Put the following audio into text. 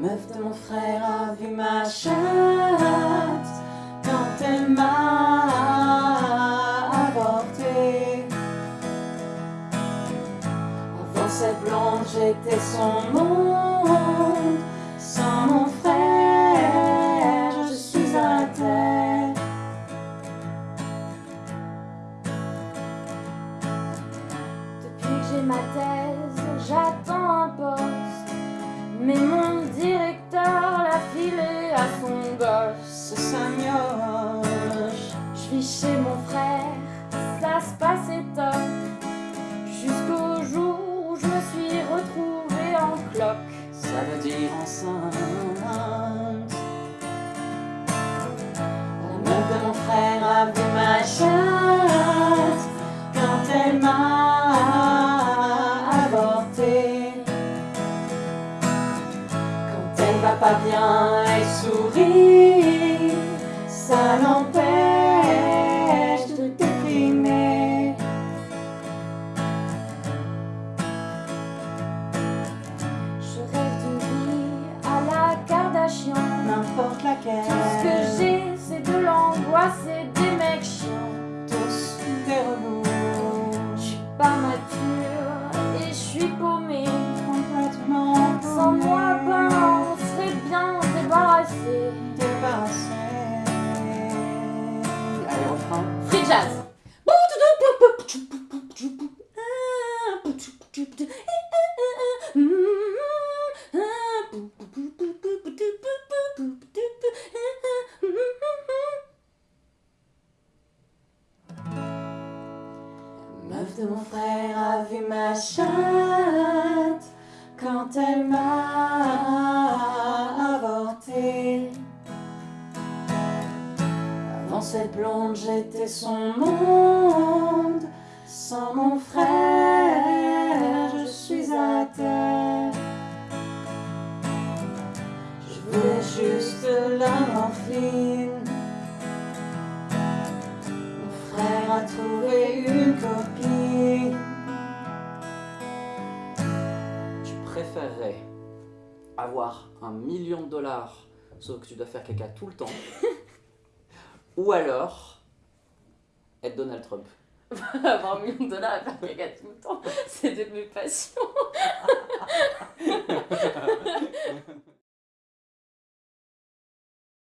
meuf de mon frère a vu ma chatte quand elle m'a avorté. Avant cette blonde, j'étais son monde. Sans mon frère, je suis à terre. Depuis que j'ai ma thèse, chez mon frère, ça se passait top. Jusqu'au jour où je me suis retrouvée en cloque. Ça veut dire enceinte. La meuf de mon frère a vu ma chatte quand elle m'a avorté. Quand elle va pas bien, elle sourit. Ça l'empêche Allez, refrain. Free jazz. Meuf de mon frère a vu ma chatte quand elle m'a Avant cette blonde, j'étais son monde. Sans mon frère, je suis à terre. Je voulais juste la morphine. Mon frère a trouvé une copine. Tu préférerais avoir un million de dollars sauf que tu dois faire caca tout le temps ou alors être Donald Trump Avoir un million de dollars et faire caca tout le temps, c'est de mes passions.